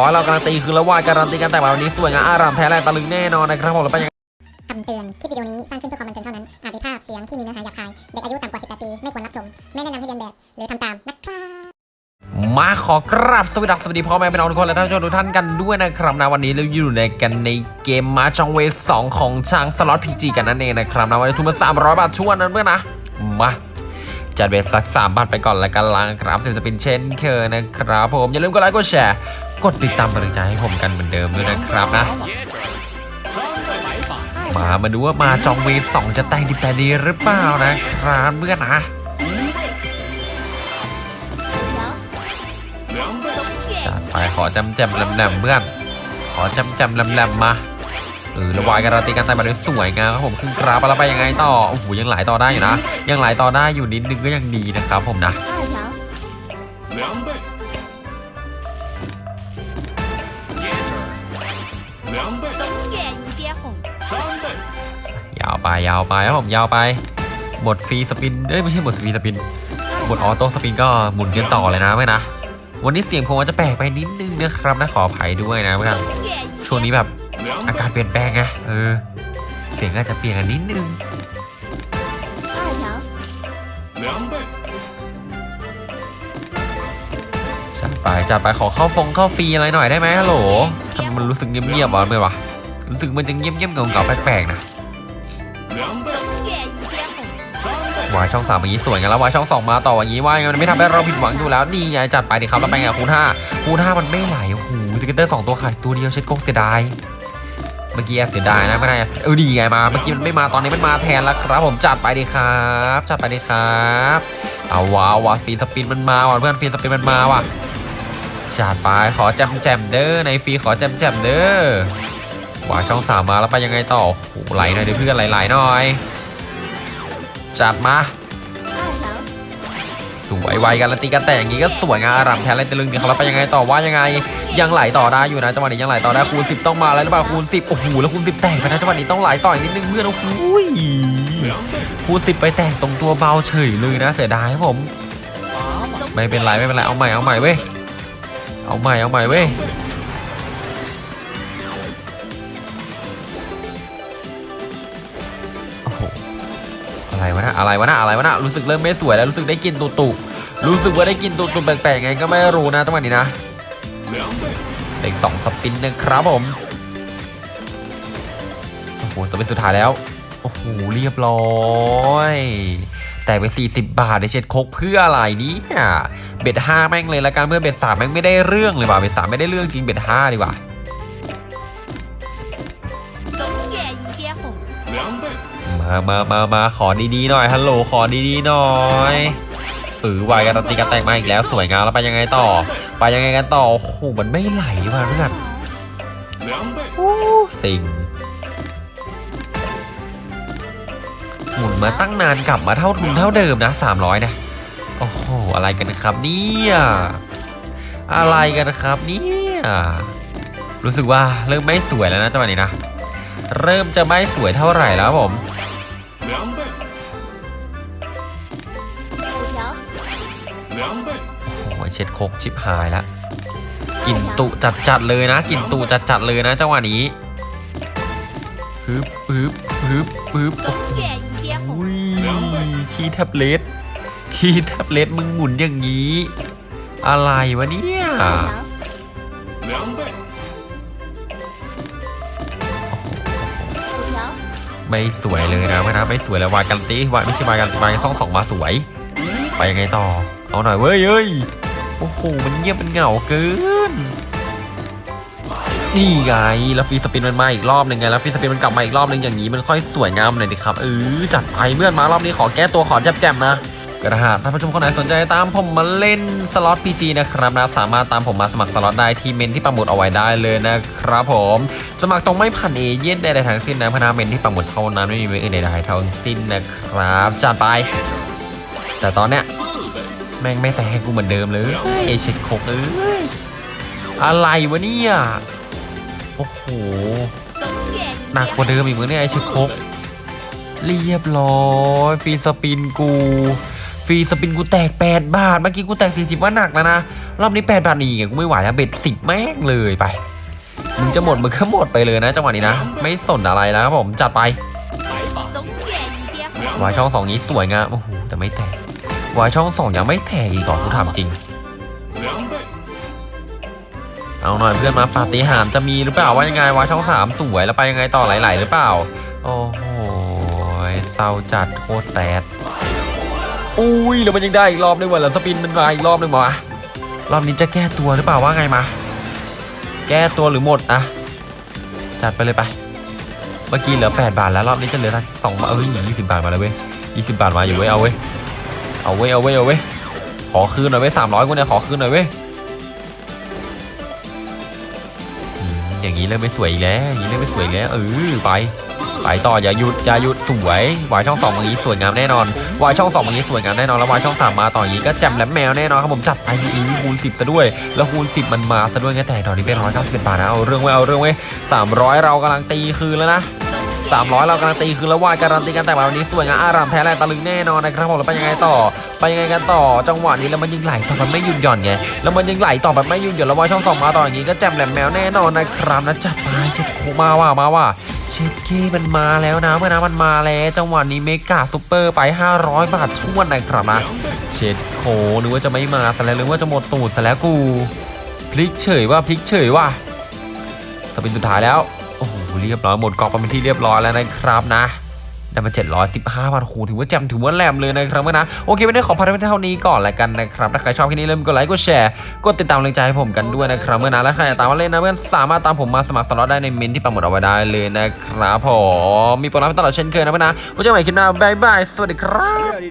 ร้อยเราการันตีคือละวาการันตีกันแต่วันนี้สวยงามอารามแท้แรงตะลึงแน่นอนนะครับผมแล้วไปยังคำเตือน คลิปวิดีโอนี้สร้างขึ้นเพื่อความบันเทิงเท่านั้น อาจมีภาพเสียงที่มีเนื้อหาหยาบคาย เด็กอายุต่ำกว่า 18 ปี ไม่ควรรับชม ไม่แนะนำให้เลียนแบบ หรือทำตามนะครับมาขอกราบสวัสดีสวัสดีพ่อแม่พี่น้องทุกคนและท่านผู้ชมทุกท่านกันด้วยนะครับนะวันนี้เราอยู่ในกันในเกม Mahjong Ways สองของช้างสล็อต PG กันนั่นเองนะครับนะวันนี้ทุนมา300บาทชวนนั้นเพื่อนนะมา จัด bet สักสามบาทไปก่อนแล้วกันลังครับสิบ spin เช่นเคยนะครับผม อย่าลืมกดไลค์กดแชร์กดติดตามกำลังใจให้ผมกันเหมือนเดิมด้วยนะครับนะ มามาดูว่ามาจองเวฟสองจะแต่งดีแต่ดีหรือเปล่านะครับเพื่อนนะจัดไปขอจำแจมแหลมๆเพื่อนขอจำแจมแหลมๆมา เออระวายการันตีการตายมาได้สวยงามครับผมขึ้นกราบแล้วไปยังไงต่อโอ้โหยังหลายต่อได้อยู่นะ ยังหลายต่อได้อยู่นิดนึงก็ยังดีนะครับผมนะยาวไปยาวไปครับผมยาวไปหมด free spin เอ้ยไม่ใช่หมด free spin หมด auto spin ก็หมุนกันต่อเลยนะไม่นะวันนี้เสียงผมอาจะแปลกไปนิดนึงนะครับนะขออภัยด้วยนะเพื่อนช่วงนี้แบบ อากาศเปลี่ยนแปลงไงเออเสียงอาจจะเปลี่ยนกันนิดนึงจัดไปจัดไปขอเข้าฟงเข้าฟรีอะไรหน่อยได้ไหมฮัลโหลทำมันรู้สึกเงียบๆอะเลยวะรู้สึกมันจะเงียบๆเก่าๆแปลกๆนะวายช่องสามอย่างนี้สวยกันแล้ววายช่องสองมาต่ออย่างนี้ว่ามันไม่ทำให้เราผิดหวังอยู่แล้วดีไงจัดไปดิครับแล้วไปไงคูณห้าคูณห้ามันไม่ไหลโอ้โห scatter สองตัวขาดตัวเดียวเช็ดกงเสียดาย เมื่อกี้อบเสียดายนะไม่ได้เออดีไงมา เมื่อกี้มันไม่มาตอนนี้มันมาแทนแล้วครับ ผมจัดไปดิครับ จัดไปดิครับเอาว้าวว่ะ free spin มันมาว่ะเพื่อน free spin มันมาว่ะจัดไปขอแจมแจมเด้อในฟีขอแจมแจมเด้อวาช่องสามมาแล้วไปยังไงต่อไหลหน่อยเดี๋ยวเพื่อนไหลๆหน่อย จัดมา， วยไวกันแล้วตีกันแต่อย่างนี้ก็สวยงามอารามแท้เลยตะลึงดีเขาแล้วไปยังไงต่อว่ายังไง ยังไหลต่อได้อยู่นะจังหวะนี้ยังไหลต่อได้คูณ10ต้องมาแล้วหรือเปล่าคูณ10โอ้โหแล้วคูณ10แตกไปนะจังหวะนี้ต้องไหลต่ออีกนิดนึงเพื่อนโอ้โหย，คูณ10ไปแตกตรงตัวเบาเฉยเลยนะเสียดายครับผม ไม่เป็นไรไม่เป็นไรเอาใหม่เอาใหม่เว้ยเอาใหม่เอาใหม่เว้ย อะไรวะนะอะไรวะนะอะไรวะนะรู้สึกเริ่มไม่สวยแล้วรู้สึกได้กินตุตุรู้สึกว่าได้กินตุตุแปลกๆไงก็ไม่รู้นะตั้งแต่นี้นะเด็กสองสปินนะครับผมโอ้โหจะเป็นสุดท้ายแล้วโอ้โหเรียบร้อยแต่ไป40 บาทในเช็ดคกเพื่ออะไรนี่เบ็ดห้าแม่งเลยละกันเพื่อเบ็ดสามแม่งไม่ได้เรื่องเลยว่ะเบ็ดสามไม่ได้เรื่องจริงเบ็ดห้าดีกว่า มามามามาขอดีๆหน่อยฮัลโหลขอดีๆหน่อยเออวายการันตีกันแต่งมาอีกแล้วสวยงามแล้วไปยังไงต่อ ไปยังไงกันต่อโอ้โหมันไม่ไหลว่ะเพื่อน两倍，สิงหมุนมาตั้งนานกลับมาเท่าทุนเท่าเดิมนะ300นะโอ้โหอะไรกันครับเนี่ยอะไรกันครับเนี่ยรู้สึกว่าเริ่มไม่สวยแล้วนะจังหวะนี้นะ เริ่มจะไม่สวยเท่าไหร่แล้วครับผม 两倍。โอ้ยเช็ดโคกชิบหายละกินตุจัดจัดเลยนะกินตุจัดจัดเลยนะจังหวะนี้ปึ๊บปึ๊บปึ๊บปึ๊บอุ้ยขี้แท็บเล็ตขี้แท็บเล็ตมึงหมุนอย่างนี้ อะไรวะเนี่ยไม่สวยเลยนะไม่นะไม่สวยเลยวายกันตีวายไม่ใช่วายกันวายท่องสองมาสวย ไปยังไงต่อ เอาหน่อยเว้ยเอ้ยโอ้โหมันเงียบมันเหงาเกินนี่ไงแล้ว free spin มันมาอีกรอบหนึ่งไงแล้ว free spin มันกลับมาอีกรอบหนึ่งอย่างนี้มันค่อยสวยงามหน่อยดิครับเออจัดไปเมื่อนมารอบนี้ขอแก้ตัวขอแจมๆนะกระหาท่านผู้ชมคนไหนสนใจตามผมมาเล่นสล็อต PG นะครับนะสามารถตามผมมาสมัครสล็อตได้ที่เม้นที่ปักหมุดเอาไว้ได้เลยนะครับผม สมัครตรงไม่ผ่านเอเย่นต์ใดๆทั้งสิ้นนะพนาเม้นที่ปักหมุดเท่านั้นไม่มีเม้นอื่นใดๆทั้งสิ้นนะครับจัดไป แต่ตอนเนี้ย， แม่งไม่แตกกูเหมือนเดิมเลยไอเช็ดโคกเอยอะไรวะเนี่ยโอ้โหหนักกว่าเดิมอีกเหมือนเนี่ยไอเช็ดโคกเรียบร้อยฟีสปินกูฟีสปินกูแตก 8 บาท เมื่อกี้กูแตก 40 ว่าหนักแล้วนะ รอบนี้ 8 บาทนี่ไงกูไม่ไหวแล้วเบ็ด 10 แม่งเลยไป มึงจะหมดมึงก็หมดไปเลยนะจังหวะนี้นะ ไม่สนอะไรแล้วครับผมจัดไปวายช่องสองนี้สวยงามโอ้โหแต่ไม่แตก วายช่องสองยังไม่แตกอีกก่อนกูถามจริง，เอาหน่อยเพื่อนมาปาฏิหาริย์จะมีหรือเปล่าว่ายังไงวายช่องสามสวยแล้วไปยังไงต่อไหลๆหรือเปล่า โอ้โหเศร้าจัดโคตรแซดอุ้ยแล้วมันยังได้อีกรอบนึงว่ะแล้วสปินมันมาอีกรอบนึงวะรอบนี้จะแก้ตัวหรือเปล่าว่าไงมา แก้ตัวหรือหมดอะจัดไปเลยไป เมื่อกี้เหลือ 8 บาทแล้วรอบนี้จะเหลือสักสองบาทเอ้ยยี่สิบบาทมาแล้วเว้ยยี่สิบบาทมาอยู่เว้ยเอาเว้ย เอาเว้ยเอาเว้ยเอาเว้ยขอคืนหน่อยเว้ยสามร้อยกูเนี่ยขอคืนหน่อยเว้ยอย่างนี้เริ่มไม่สวยอีกแล้วอย่างนี้เริ่มไม่สวยแล้วเออไปไปต่ออย่าหยุดอย่าหยุดสวยวายช่องสองอย่างนี้สวยงามแน่นอนวายช่องสองอย่างนี้สวยงามแน่นอนแล้ววายช่องสามมาต่ออย่างนี้ก็แจ่มแหลมแมวแน่นอนครับผมจัดไปดีๆคูณสิบซะด้วย แล้วคูณสิบมันมาซะด้วยไงแต่ตอนนี้เป็นร้อยเก้าสิบเอ็ดบาทนะเอาเรื่องไว้เอาเรื่องไว้สามร้อยเรากำลังตีคืนแล้วนะ สามร้อยเราการันตีคือล้วว่าการันตีกันแต่วันนี้สวยงามอารามแท้แรงตะลึงแน่นอนนะครับผมแล้วไปยังไงต่อ ไปยังไงกันต่อจังหวะนี้แล้วมันยิงไหลต่อแบบไม่หยุดหย่อนไงแล้วมันยิงไหลต่อแบบไม่หยุดหย่อนแล้ววายช่องสองมาต่ออย่างนี้ก็แจ่มแหลมแมวแน่นอนนะครับนะจัดไปเช็ดโคมาว่ามาว่าเช็ดเกมันมาแล้วนะเมื่อนะมันมาแล้วจังหวะนี้เมกาซูเปอร์ไป 500 บาทช่วนนะครับนะเช็ดโคนึกว่าจะไม่มาซะแล้วหรือว่าจะหมดตูดซะแล้วกูพลิกเฉยว่าพลิกเฉยว่า spin สุดท้ายแล้ว อ้โหเรียบร้อยหมดกองไปเป็นที่เรียบร้อยแล้วนะครับนะได้มา715บาทโอ้โหถือว่าแจ่มถือว่าแหลมเลยนะครับเพื่อนนะโอเคไม่ได้ขอพักไว้เท่านี้ก่อนละกันนะครับถ้าใครชอบคลิปนี้เริ่มกดไลค์กดแชร์กดติดตามกำลังใจให้ผมกันด้วยนะครับเพื่อนนะและใครอยากตามมาเล่นนะเพื่อนสามารถตามผมมาสมัครสล็อตได้ในเมนต์ที่ปักหมุดเอาไว้ได้เลยนะครับผมมีโปรโมชั่นตลอดเช่นเคยนะเพื่อนนะไว้เจอกันใหม่คลิปหน้า bye bye สวัสดีครับ